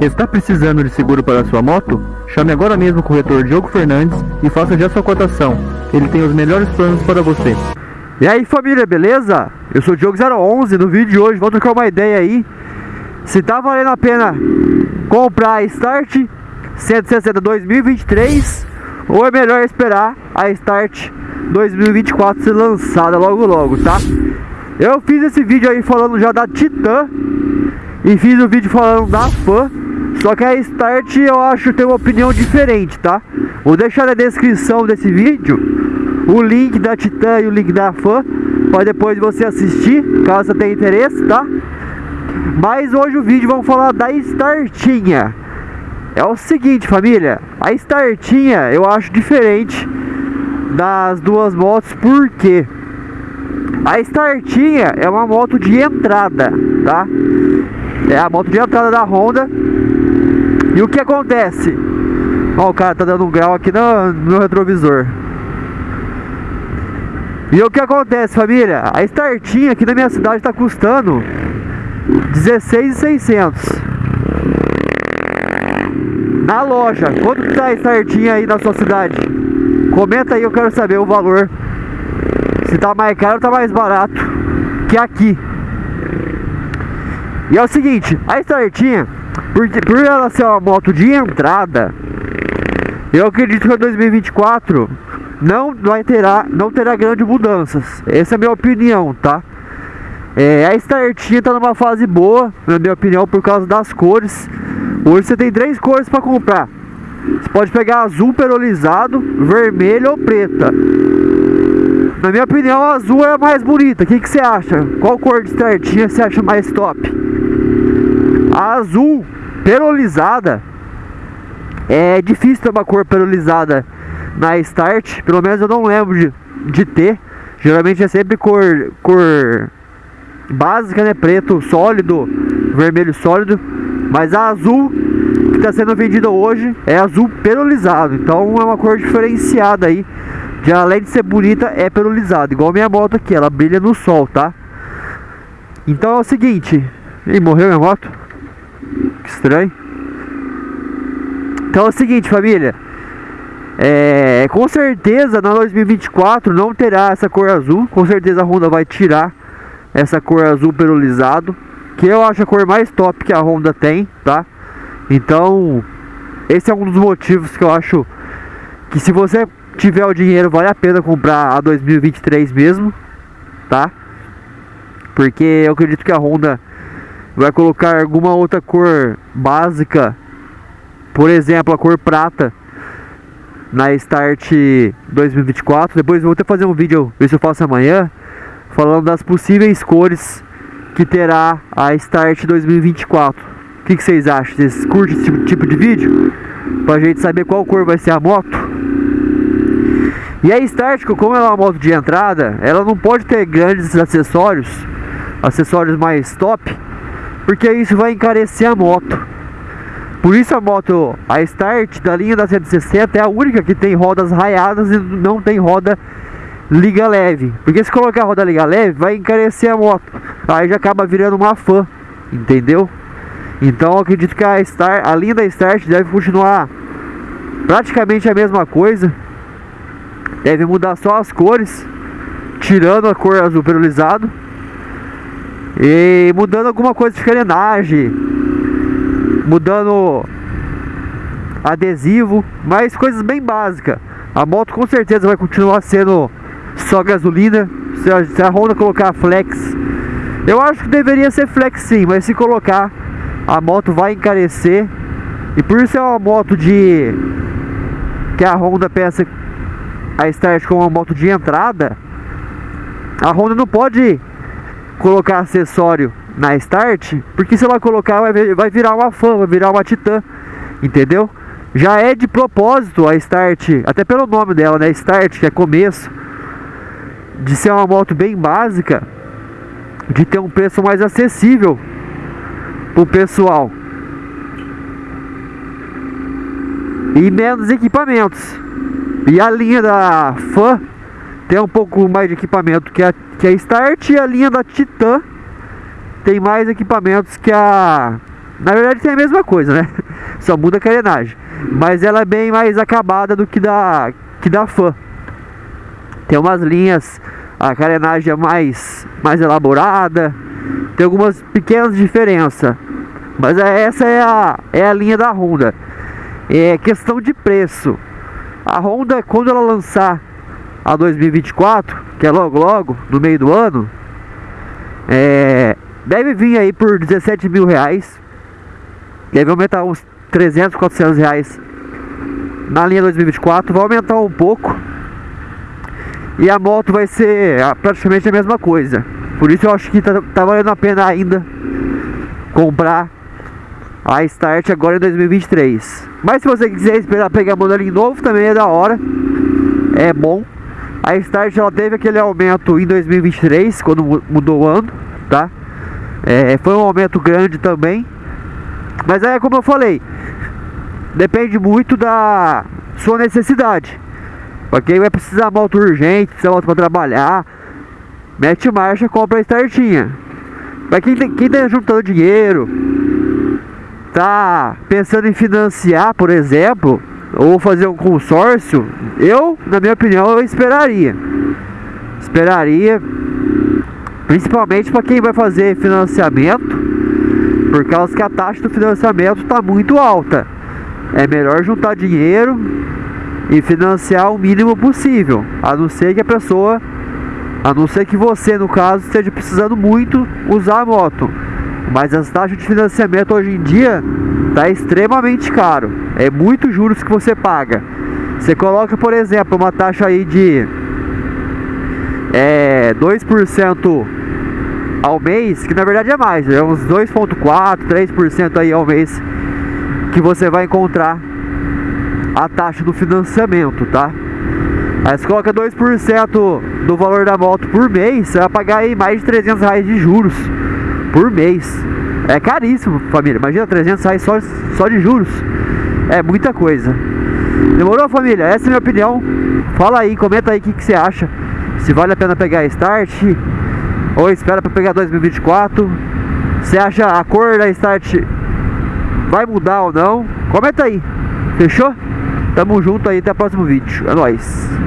Está precisando de seguro para sua moto? Chame agora mesmo o corretor Diogo Fernandes e faça já sua cotação. Ele tem os melhores planos para você. E aí família, beleza? Eu sou o Diogo011, no vídeo de hoje vou trocar uma ideia aí Se tá valendo a pena comprar a Start 160 2023 Ou é melhor esperar a Start 2024 ser lançada logo logo, tá? Eu fiz esse vídeo aí falando já da Titan E fiz o um vídeo falando da Fan Só que a Start eu acho tem uma opinião diferente, tá? Vou deixar na descrição desse vídeo o link da Titan e o link da Fan Para depois você assistir, caso você tenha interesse, tá? Mas hoje o vídeo vamos falar da Startinha É o seguinte família A Startinha eu acho diferente das duas motos Porque a Startinha é uma moto de entrada, tá? É a moto de entrada da Honda E o que acontece? Ó, o cara tá dando um grau aqui no, no retrovisor e o que acontece, família? A startinha aqui na minha cidade está custando 16,600 Na loja, quanto está a startinha aí na sua cidade? Comenta aí, eu quero saber o valor Se tá mais caro ou tá mais barato Que aqui E é o seguinte, a startinha por, por ela ser uma moto de entrada Eu acredito que em 2024 não vai terá, não terá grandes mudanças. Essa é a minha opinião, tá? É, a Startinha tá numa fase boa, na minha opinião, por causa das cores. Hoje você tem três cores para comprar. Você pode pegar azul perolizado, vermelho ou preta. Na minha opinião, a azul é a mais bonita. O que, que você acha? Qual cor de Startinha você acha mais top? A azul perolizada é difícil ter uma cor perolizada na Start, pelo menos eu não lembro de, de ter. Geralmente é sempre cor, cor básica, né? Preto sólido, vermelho sólido. Mas a azul que está sendo vendida hoje é azul perolizado. Então é uma cor diferenciada aí. De além de ser bonita, é perolizado. Igual minha moto aqui, ela brilha no sol, tá? Então é o seguinte. Ih, morreu minha moto? Que estranho. Então é o seguinte, família. É, com certeza na 2024 não terá essa cor azul. Com certeza a Honda vai tirar essa cor azul perolizado. Que eu acho a cor mais top que a Honda tem, tá? Então, esse é um dos motivos que eu acho que se você tiver o dinheiro vale a pena comprar a 2023 mesmo, tá? Porque eu acredito que a Honda vai colocar alguma outra cor básica, por exemplo, a cor prata na Start 2024. Depois vou até fazer um vídeo, ver se eu faço amanhã, falando das possíveis cores que terá a Start 2024. O que, que vocês acham? Vocês curtem esse tipo, tipo de vídeo? Pra gente saber qual cor vai ser a moto? E a Start, como ela é uma moto de entrada, ela não pode ter grandes acessórios, acessórios mais top, porque isso vai encarecer a moto. Por isso a moto, a Start da linha da 160 é a única que tem rodas raiadas e não tem roda liga leve. Porque se colocar roda liga leve, vai encarecer a moto. Aí já acaba virando uma fã, entendeu? Então acredito que a, Star, a linha da Start deve continuar praticamente a mesma coisa. Deve mudar só as cores, tirando a cor azul perolizado. E mudando alguma coisa de carenagem mudando adesivo, mas coisas bem básicas. A moto com certeza vai continuar sendo só gasolina. Se a, se a Honda colocar flex, eu acho que deveria ser flex sim, mas se colocar, a moto vai encarecer. E por ser uma moto de que a Honda pensa a Start como uma moto de entrada, a Honda não pode colocar acessório na Start, porque se ela colocar vai, virar uma fã, vai virar uma Titan, entendeu? Já é de propósito a Start, até pelo nome dela, né? Start, que é começo, de ser uma moto bem básica, de ter um preço mais acessível pro pessoal. E menos equipamentos. E a linha da Fan tem um pouco mais de equipamento que a, que a Start e a linha da Titan tem mais equipamentos que a Na verdade tem a mesma coisa, né? Só muda a carenagem. Mas ela é bem mais acabada do que da, que da fã. Tem umas linhas, a carenagem é mais, mais elaborada. Tem algumas pequenas diferenças. Mas é, essa é a, é a linha da Honda. É questão de preço. A Honda, quando ela lançar a 2024, que é logo logo, no meio do ano, é, deve vir aí por 17 mil reais. Deve aumentar uns 300, 400 reais na linha 2024. Vai aumentar um pouco. E a moto vai ser praticamente a mesma coisa. Por isso eu acho que tá, tá valendo a pena ainda comprar a Start agora em 2023. Mas se você quiser esperar pegar modelinho novo, também é da hora. É bom. A Start ela teve aquele aumento em 2023, quando mudou o ano, tá? É, foi um aumento grande também. Mas é como eu falei, depende muito da sua necessidade. Pra quem vai precisar moto urgente, precisa moto para trabalhar, mete marcha, compra a Startinha. Pra quem, tem, quem tá juntando dinheiro, tá pensando em financiar, por exemplo, ou fazer um consórcio, eu, na minha opinião, eu esperaria. Esperaria, principalmente para quem vai fazer financiamento, por causa que a taxa do financiamento está muito alta. É melhor juntar dinheiro e financiar o mínimo possível, a não ser que a pessoa, a não ser que você, no caso, esteja precisando muito usar a moto. Mas as taxas de financiamento hoje em dia tá extremamente caro. É muito juros que você paga. Você coloca, por exemplo, uma taxa aí de é, 2% ao mês, que na verdade é mais, é uns 2.4, 3% aí ao mês que você vai encontrar a taxa do financiamento, tá? Aí você coloca 2% do valor da moto por mês, você vai pagar aí mais de 300 reais de juros por mês. É caríssimo, família. Imagina 300 reais só, só de juros. É muita coisa. Demorou, família? Essa é a minha opinião. Fala aí, comenta aí o que, que você acha. Se vale a pena pegar Start ou espera para pegar 2024. Você acha a cor da Start vai mudar ou não? Comenta aí. Fechou? Tamo junto aí, até o próximo vídeo. É nóis.